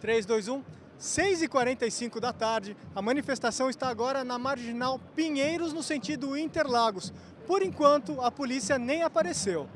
3, 2, 1. 6h45 da tarde, a manifestação está agora na Marginal Pinheiros, no sentido Interlagos. Por enquanto, a polícia nem apareceu.